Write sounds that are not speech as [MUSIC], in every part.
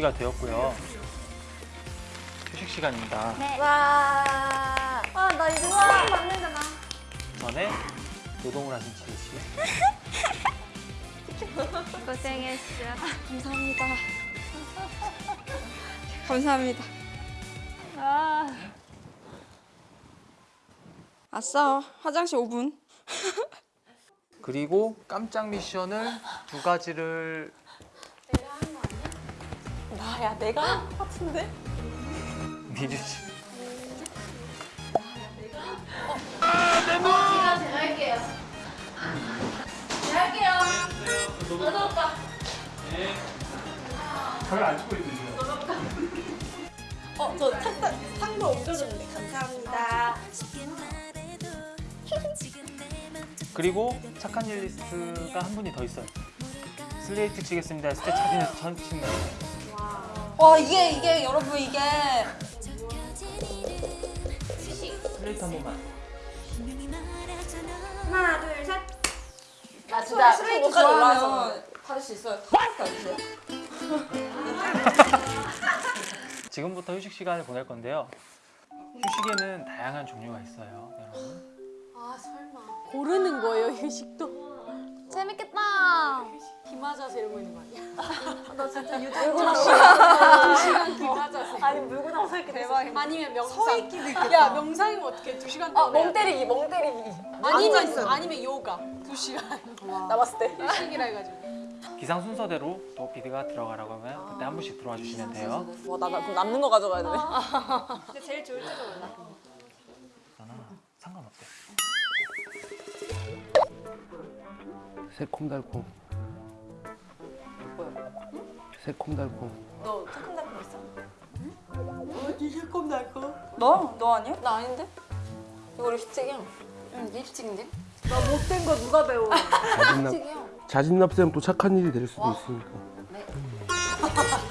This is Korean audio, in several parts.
이제 10시가 되었고요. 휴식 시간입니다. 와. 아, 나 이제 수업 만들잖아. 전에 노동을 하신 지혜 씨. [LAUGHS] 고생했어. 감사합니다. [LAUGHS] 감사합니다. 아. 아싸, 화장실 5분. [LAUGHS] 그리고 깜짝 미션을 두 가지를 나야 내가 한 것 같은데? 미주 씨. 어, 저 탁탁 상도 옮겨줬는데 감사합니다. 그리고 착한 일 리스트가 한 분이 더 있어요. 슬레이트 치겠습니다 했을 때 자신에서 천 치는 와 이게 이게 여러분 이게 슬레이트 한 번만. 하나, 둘, 셋. 나 진짜 스레이트 좋아하면 받을 수 있어요. 받으세요. [LAUGHS] 지금부터 휴식 시간을 보낼 건데요. 휴식에는 다양한 종류가 있어요, 여러분. 고르는 거예요 휴식도 재밌겠다. 기마자세 이러고 있는 거 아니야? 나 진짜 유튜브 두 시간 기마자세 아니 물고 나서 이렇게 대박 아니면 명상 서 있기도 있겠다. 야 명상이면 어떻게 두 시간 아, 동안 해야 멍 돼? 때리기, 멍 때리기. 아니면 아니면 요가 두 시간 나 봤을 때. 휴식이라 해가지고 기상 순서대로 또 비드가 들어가라고 하면 그때 한 분씩 들어와 주시면 돼요. 와, 나, 나 그럼 남는 거 가져가야 되네. 근데 제일 좋을 때도 몰라 상관없대. 새콤달콤 새콤달콤 너 새콤달콤 있어? 어디 새콤달콤? 너? 너 아니야? 나 아닌데? 이거 립스틱이야. 응 립스틱인데? 나 못된 거 누가 배워? 립스틱이야 자진납세면 또 착한 일이 될 수도 있으니까 나 [LAUGHS]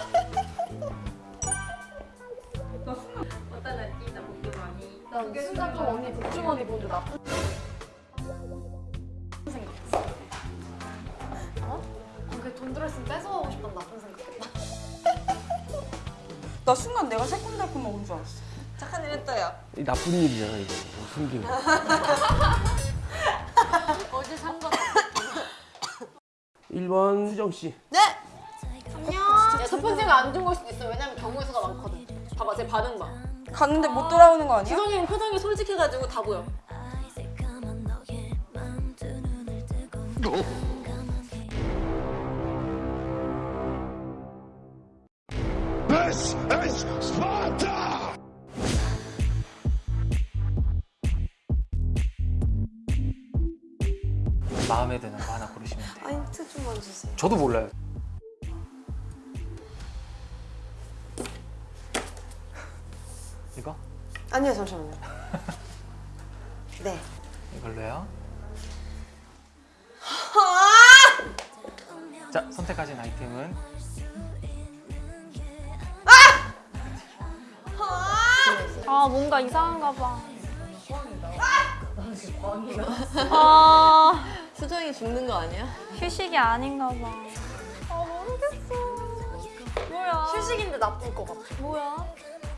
나 순간 내가 새콤달콤 먹은 줄 알았어. 착한 일 했다야. 이 나쁜 일이잖아 이거 숨기는 [LAUGHS] 어제 산 거 1번 수정씨 야, 첫 번째가 안 좋은 걸 수도 있어. 왜냐면 경우의 수가 많거든. 봐봐, 제 반응 봐. 갔는데 못 돌아오는 거 아니야? 지성이는 표정이 솔직해가지고 다 보여. 마음에 드는 거 하나 고르시면 돼요. 아, 힌트 좀만 주세요. 저도 몰라요. 이거? 아니요, 잠시만요. [LAUGHS] 네. 이걸로요. 자, 선택하신 아이템은 아, 뭔가 이상한가 봐. 아, 수정이 죽는 거 아니야? 휴식이 아닌가 봐. 아, 모르겠어. 뭐야? 휴식인데 나쁠 것 같아. 뭐야?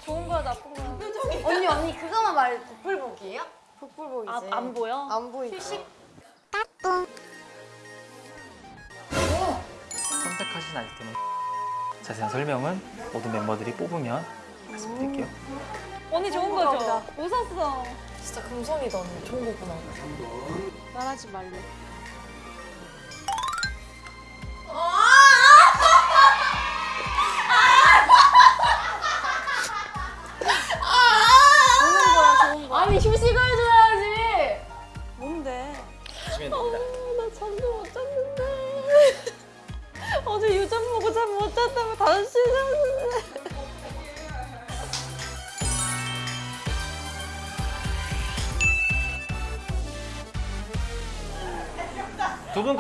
좋은 거야, 나쁜 거야? 언니, 언니, 그거만 말해. 복불복이에요? 아, 안 보여? 안 보이죠? 휴식? 선택하신 아이템은 자세한 설명은 모든 멤버들이 뽑으면 말씀드릴게요. 언니 좋은 거죠? 웃었어. 진짜 금성이다, 언니. 좋은 거구나. 말하지 말래.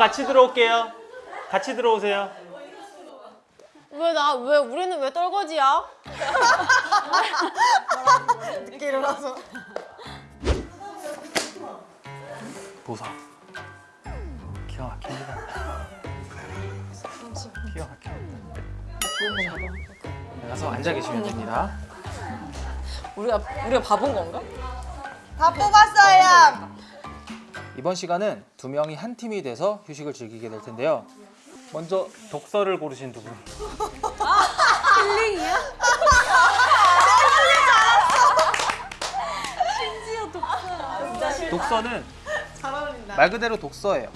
같이 들어올게요. 같이 들어오세요. 왜 나, 왜, 우리는 왜 떨거지야? 늦게 일어나서. 보사. 기가 막힙니다. 기가 막힙니다. 네, 가서 앉아 계시면 됩니다. 우리가 우리가 바본 건가? 다 뽑았어요. 이번 시간은 두 명이 한 팀이 돼서 휴식을 즐기게 될 텐데요. 먼저 독서를 고르신 두 분. 독서는 말 그대로 독서예요.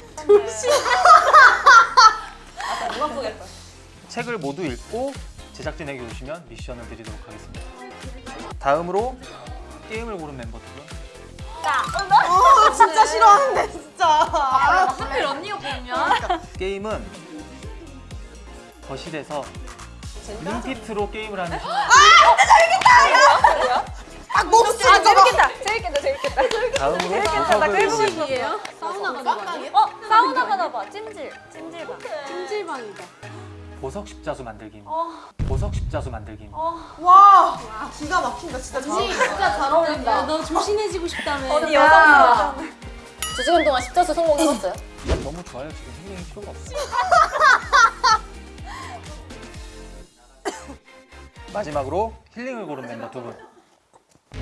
책을 모두 읽고 제작진에게 오시면 미션을 드리도록 하겠습니다. 다음으로 게임을 고른 멤버 두 분. 어, 진짜 싫어하는데 진짜. 하필 언니가 보면 게임은 거실에서 링피트로 게임을 하는 딱 목소리 아, 재밌겠다. 재밌겠다. 재밌겠다. 다음으로 이에요? 사우나 가나 봐. 어, 사우나 가나 봐. 찜질. 찜질방. 찜질방이다. 보석 십자수 만들기입니다. 보석 십자수 만들기입니다. 와 기가 막힌다 진짜 잘. 진짜 잘 어울린다. 너 조신해지고 싶다며. 언니 여성이다. 두 시간 동안 십자수 성공해봤어요? 너무 좋아요. 지금 힐링이 필요가 없어요. [LAUGHS] 마지막으로 힐링을 고른 멤버 두 분.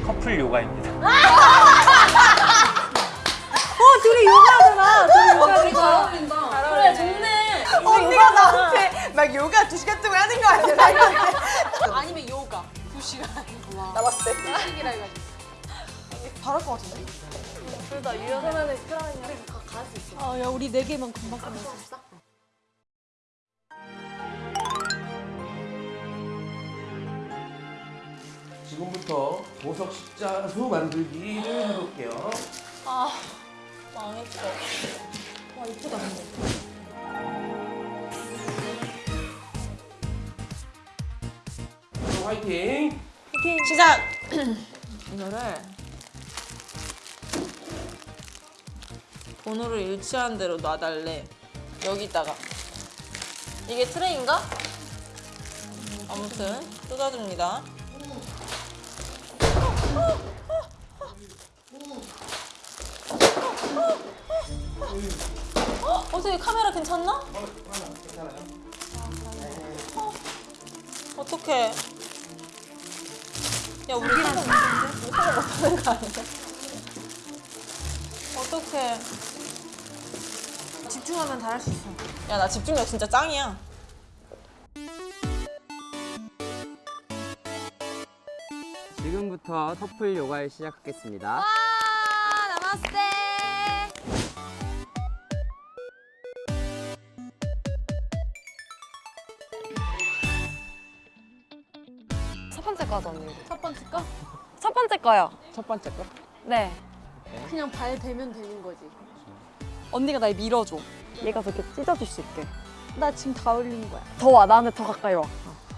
커플 요가입니다. [LAUGHS] 둘이 요가하잖아. 둘이 요가. 둘이 잘 어울린다. 그래, 좋네. 언니가 나한테 막 요가 두 시간 동안 하는 거 아니야? 아니면 요가. 두 시간. 나 봤을 때. 식이라 해가지고. 잘할 것 같은데? 둘다 유연하면 그러면 갈수 있어. 아, 야, 우리 네 개만 금방 끝났어. 지금부터 보석 십자수 만들기를 해볼게요. 망했어. 와, 이쁘다, 근데. 화이팅! 시작. 이거를 번호를 일치한 대로 놔달래 여기다가 이게 트레인가? 아무튼 뜯어줍니다 어? 어떻게 카메라 괜찮나? 어? 어떡해 야 우리 사람 우리 사람 못하는 거 아니야? 어떡해 집중하면 다 할 수 있어. 야 나 집중력 진짜 짱이야 지금부터 터플 요가를 시작하겠습니다. 첫 번째 거죠, 언니? 첫 번째 거? 첫 번째 거요. 첫 번째 거. 네. 그냥 발 대면 되는 거지. 언니가 날 밀어줘. 얘가 더 이렇게 찢어줄 수 있게. 나 지금 다 올린 거야. 더 와, 나한테 더 가까이 와.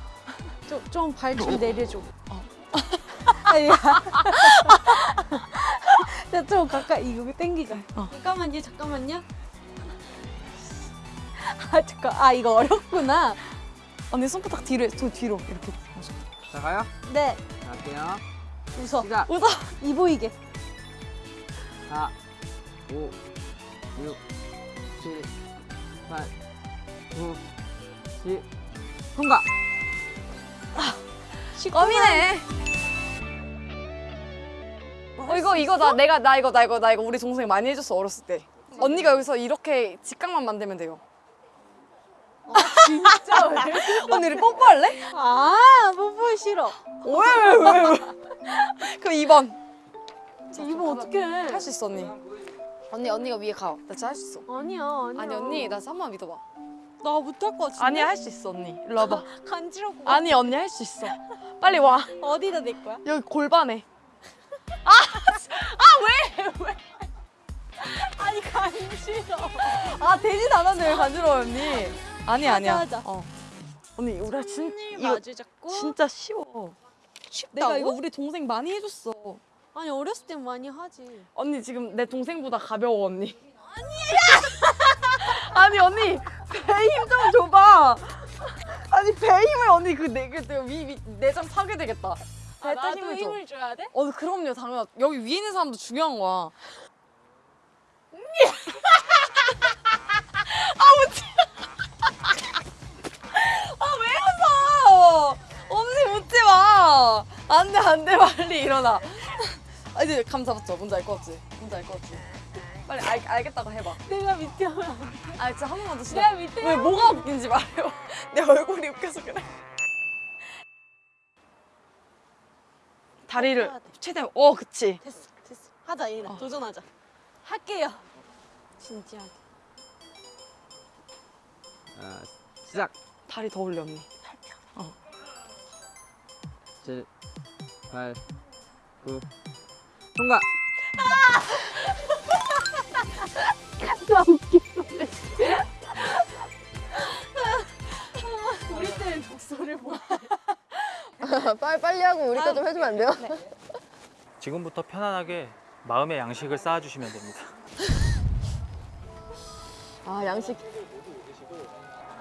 [LAUGHS] 좀 발 좀 내려줘. 아니, [LAUGHS] 야 좀 가까이 이거 땡기자. 잠깐만요, 잠깐만요. 아 잠깐, 아 이거 어렵구나. 언니 손바닥 뒤로, 해, 저 뒤로 이렇게. 자 가요. 네, 갈게요. 웃어. 시작. 웃어. 이 보이게. 4, 5, 6, 7, 8, 9, 10. 통과. 껌이네. 어 이거 이거 나 내가 나 이거 나 이거 나 이거 우리 동생이 많이 해줬어 어렸을 때. 언니가 여기서 이렇게 직각만 만들면 돼요. 진짜 왜? [LAUGHS] 언니 우리 뽀뽀할래? 아, 뽀뽀 싫어. 왜왜왜 왜? [LAUGHS] 그럼 2번. 이거 어떻게 해? 할수 있어 언니. 언니 언니가 위에 가. 나 진짜 할 수 있어. 아니야, 아니야. 아니 언니 나 한번 믿어봐. 나 못할 것 같은데. 아니야 할수 있어 언니. 일로 와봐. [LAUGHS] 간지럽고. 아니 언니 할 수 있어. 빨리 와. 어디다 낼 거야? 여기 골반에. [LAUGHS] 아니 간지러. 아 되진 않았네 왜 간지러워 언니. 아니 아니야. 하자. 어. 언니 우리 진 이거 마주 잡고. 진짜 쉬워. 내가 이거 우리 동생 많이 해줬어. 아니 어렸을 땐 많이 하지. 언니 지금 내 동생보다 가벼워 언니. 아니야. [LAUGHS] 아니 언니 배 힘 좀 줘봐. 아니 배 힘을 언니 그내그위 내장 파괴되겠다. 배때 나도 힘을 줘. 힘을 줘야 돼? 어 그럼요 당연. 여기 위에 있는 사람도 중요한 거야. 빨리 일어나. 아 이제 감 잡았죠? 뭔지 알 것 같지? 뭔지 알 것 같지? 빨리 알, 알겠다고 해봐. 내가 밑에 아 진짜 한 번만 더 시작. 내가 밑에 왜 뭐가 웃긴지 말해요. [LAUGHS] 내 얼굴이 웃겨서 그래. 다리를 최대한 어 그치. 됐어 됐어. 하자 이래. 도전하자. 할게요. 진지하게. 자, 시작. 다리 더 올려 언니. 7, 8, 9. 통과. 우리 때는 독서를 못. 빨리 빨리 하고 우리 거좀 해주면 안 돼요? 지금부터 편안하게 마음의 양식을 쌓아주시면 됩니다. 아 양식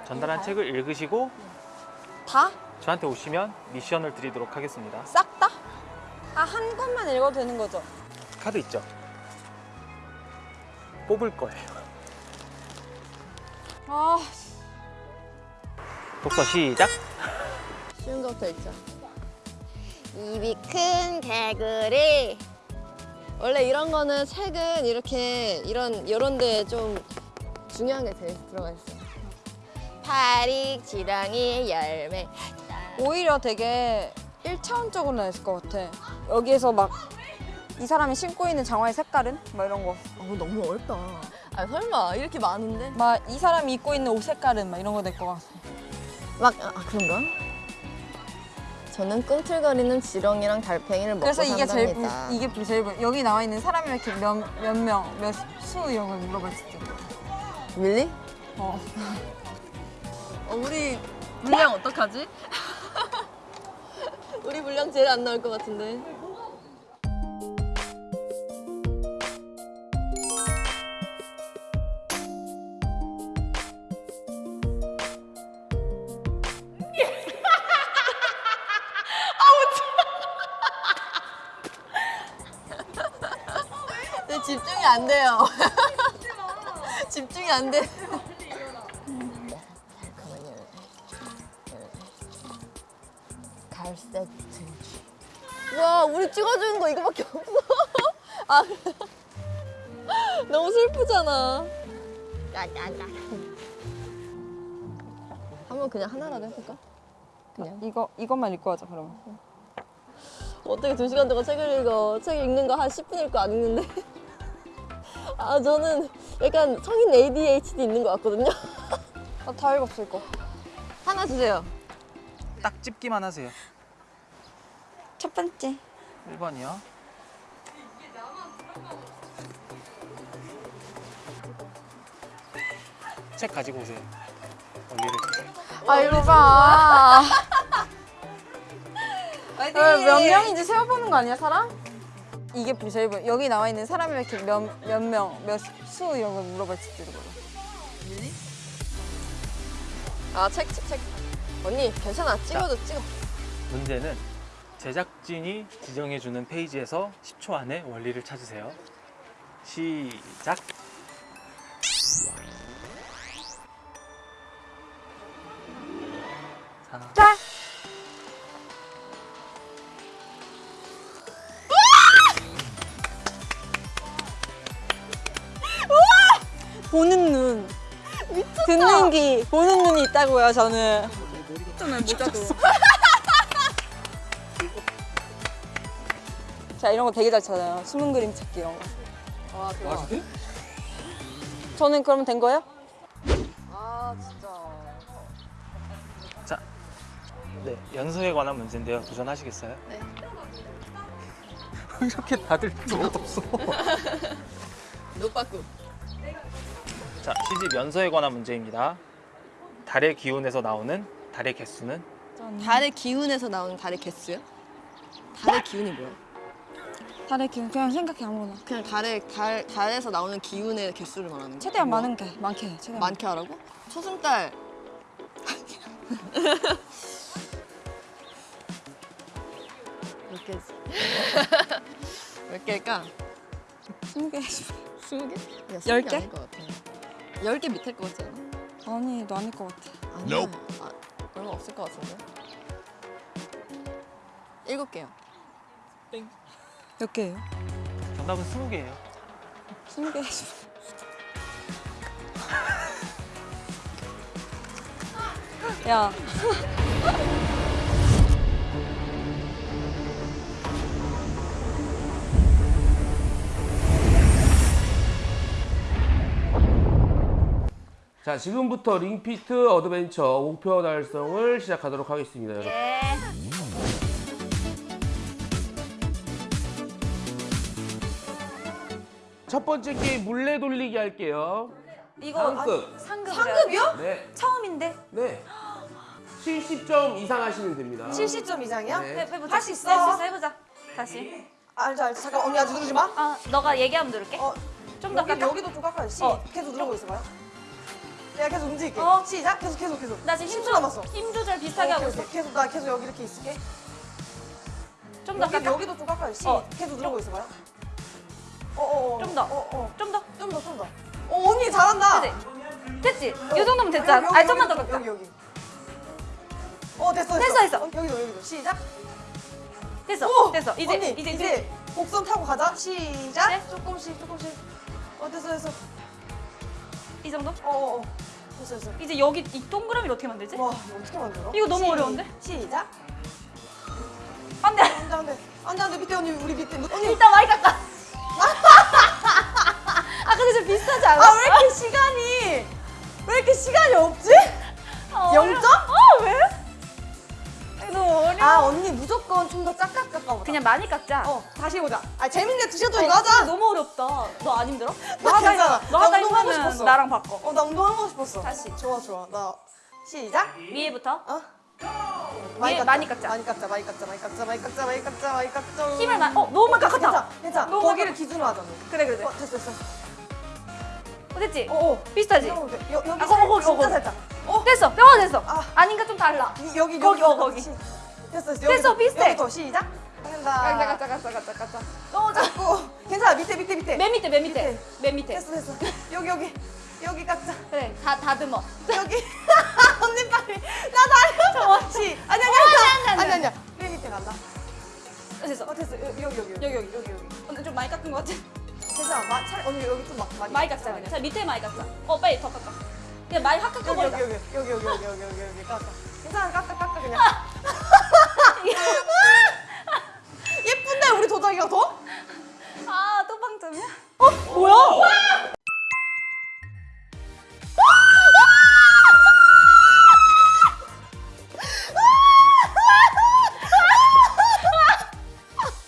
전달한 책을 읽으시고 다? 저한테 오시면 미션을 드리도록 하겠습니다. 싹 다? 아 한 권만 읽어도 되는 거죠? 카드 있죠? 뽑을 거예요. 아 독서 시작. 쉬운 거부터 읽자. 입이 큰 개구리. 원래 이런 거는 책은 이렇게 이런 이런 데에 좀 중요한 게 들- 들어가 있어. 파릭 지렁이 열매. 오히려 되게 1차원적으로 나왔을 것 같아. 여기에서 막 이 사람이 신고 있는 장화의 색깔은? 막 이런 거. 어 너무 어렵다. 아 설마 이렇게 많은데? 막 이 사람이 입고 있는 옷 색깔은 막 이런 거 될 것 같아. 막 아, 그런가? 저는 꿈틀거리는 지렁이랑 달팽이를 먹고 그래서 이게 제일 산답니다. 부- 이게 제일 부- 여기 나와 있는 사람이 이렇게 몇몇 명, 몇 수 이런 걸 물어봤을 때. 밀리? 어. 어, 우리 분량 어떡하지? 우리 분량 제일 안 나올 것 같은데. 네, 집중이 안 돼요. [LAUGHS] 집중이 안 돼. 등지. 와, 우리 찍어주는 거 이거밖에 없어. [LAUGHS] 아, [LAUGHS] 너무 슬프잖아. 까까까. 한번 그냥 하나라도 해볼까? 그냥. 이거 이것만 읽고 하자 그러면. 어떻게 두 시간 동안 책을 읽어? 책 읽는 거 한 10분 읽고 안 읽는데. [LAUGHS] 아, 저는 약간 성인 ADHD 있는 것 같거든요. 아, 다 읽었어 이거. 하나 주세요. 딱 집기만 하세요. 첫 번째. 1번이요. 책 가지고 오세요. 주세요. 아 이거 봐. [LAUGHS] 몇 명인지 세어보는 거 아니야 사람? 이게 제일 부- 여기 나와 있는 사람이 이렇게 몇몇 명, 몇 수 이런 걸 물어봤을 때도 몰라. 아, 책, 책, 책. 언니, 괜찮아. 찍어도 찍어. 문제는 제작진이 지정해주는 페이지에서 10초 안에 원리를 찾으세요. 시작. 자. 보는 눈. 듣는 귀, 보는 눈이 있다고요 저는. 자 [LAUGHS] 이런 거 되게 잘 찾아요. 숨은 그림 찾기 이런 거. 와, 대박. 저는 그러면 된 거예요? 아, 진짜. 자, 네 연서에 관한 문제인데요. 도전하시겠어요? 네. [LAUGHS] 이렇게 다들 필요 없어. [LAUGHS] 노빠꾸. 자, 시집 연서에 관한 문제입니다. 달의 기운에서 나오는 달의 개수는 달의 기운에서 나오는 달의 개수요? 달의 기운이 뭐야? 달의 기운 그냥 생각해 아무거나. 그냥 달의 달 달에서 나오는 기운의 개수를 말하는 거야? 최대한 뭐야? 많은 게 많게 해. 최대한 많게 하라고? 초승달 몇 개지? [LAUGHS] 몇 개일까? 스무 개. 스무 개? 야, 열개 개? 아닐 것 같아. 열개 밑일 것 같지 않아? 아니 너 아닐 것 같아. 아니야. 아, 얼마 없을 것 같은데. 일곱 개요. 몇 개예요? 정답은 20개예요. 스무 개. [LAUGHS] 야. [LAUGHS] 자, 지금부터 링피트 어드벤처 목표 달성을 시작하도록 하겠습니다, 여러분. 첫 번째 게임 물레 돌리기 할게요. 이거 상급. 상급 상급이요? 네. 처음인데 네. 70점 이상 하시면 됩니다. 70점 이상이야? 네. 해보자. 할 수 있어. 할 수 있어 해보자. 다시. 알죠 알죠. 잠깐 언니 아직 누르지 마. 아 너가 얘기하면 누를게. 어, 좀더 여기, 깎아. 여기도 좀 깎아요. 시. 어. 계속 누르고 있어봐요. 내가 계속 움직일게. 어. 시작. 계속 계속 계속. 나 지금 힘 10초 조, 남았어. 힘 조절 비슷하게 어, 하고 계속, 있어. 계속 나 계속 여기 이렇게 있을게. 좀더 여기, 깎아. 여기도 좀 깎아요. 시. 어. 계속 누르고 있어봐요. 어, 어, 어. 좀 더. 어, 어. 좀 더. 좀 더, 좀 더. 어, 언니 잘한다. 그치? 됐지? 이 정도면 됐잖아. 아니 좀만 더 깎아. 여기 여기. 어, 됐어, 됐어, 됐어. 어, 여기도 여기도. 시작. 됐어. 오! 됐어. 이제 언니, 이제 이제, 곡선 타고 가자. 시작. 네? 조금씩 조금씩. 어, 됐어, 됐어. 이 정도? 어, 어, 어. 됐어, 됐어. 이제 여기 이 동그라미를 어떻게 만들지? 와, 이거 어떻게 만들어? 이거 너무 시- 어려운데? 시작. 안 돼. 안 돼 안 돼 안 돼 안 돼 밑에 언니 우리 밑에 언니 일단 많이 깎아. 아 시간이 없지? 아, 영 어려워. 점? 어 왜? 너무 어려워. 아 언니 무조건 좀더 짝짝 깎아보자. 그냥 많이 깎자. 어 다시 해보자. 아 재밌네 두 시간 어, 동안 이거 하자. 근데 너무 어렵다. 너 안 힘들어? [LAUGHS] 너 하다 괜찮아. 너나 하다 운동하고 힘들면 싶었어. 나랑 바꿔. 어나 운동하고 싶었어. 다시. 좋아 좋아 나 시작. 위에부터 어? 위에 많이 깎자. 많이 깎자 많이 깎자 많이 깎자 많이 깎자 많이 깎자 많이 깎자. 힘을 많이. 어 너무 많이 깎았다. 괜찮아 괜찮아. 거기를. 기준으로 하자. 너. 그래 그래. 어 그래. 됐어 됐어. 어, 됐지? 어 어. 비슷하지? 여, 여기 아, 살- 거기, 거기. 살짝. 어 됐어. 뼈가 됐어. 아. 아닌가 좀 달라. 이- 여기 거기, 여기 어, 잠깐 거기. 시- 됐어 됐어 됐어, 비슷해. 여기부터 시작 한다 깎자 깎자 깎자 깎자 깎자. 너무 작고 괜찮아 밑에 밑에 밑에 맨 밑에 맨 밑에 밑에. 맨 밑에. 됐어 됐어 여기 여기 여기 깎자 그래 다 다듬어. 여기 [LAUGHS] 언니 빨리 나 다리 시 아니 아니 아니 아니 아니야 맨 밑에 간다 됐어. 어 됐어 여기 여기 여기 여기 여기 여기 여기. 좀 많이 깎은 것 같아. 괜찮아 마, 차라리 언니 여기 좀 막, 많이 많이 그냥. 자 밑에 많이 깎자. 어 빨리 더 깎아. 그냥 많이 확 여기 깎아버리자. 여기 여기 여기 여기 여기 여기 여기 여기 깎아 괜찮아 깎아 깎아 그냥 [LAUGHS] 예쁜데 우리 도자기가 더? 아또 빵점이야?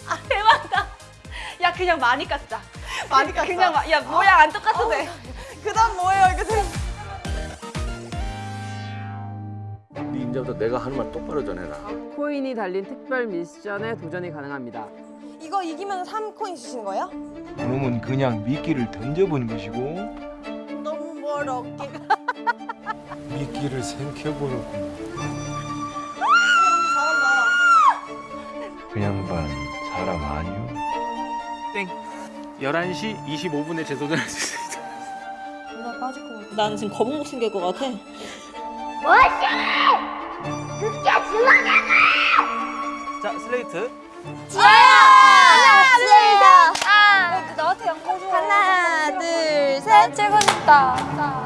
아 대박이다. 야 그냥 많이 깎자. 많이 깎아 그냥 마- 야 모양 안 똑같아도 돼. 그 다음 뭐예요 이거 지금 네 이제부터 내가 하는 말 똑바로 전해라. 코인이 달린 특별 미션에 도전이 가능합니다. 이거 이기면 3코인 주시는 거예요? 그놈은 그냥 미끼를 던져본 것이고 너무 멀어 어깨가 [LAUGHS] 미끼를 생켜보는군. 잘한다 그 양반 사람 아니오? 땡. 11시 25분에 재소전할 수 있습니다. 나 빠질 것 같아. 나는 지금 거북목 생길 것 같아. 뭐지? 그게 주먹이야! 자 슬레이트. 지아야! 아, 아, 네, 네, 네. 아, 하나 둘셋 하나 둘셋. 최고 싶다. 자.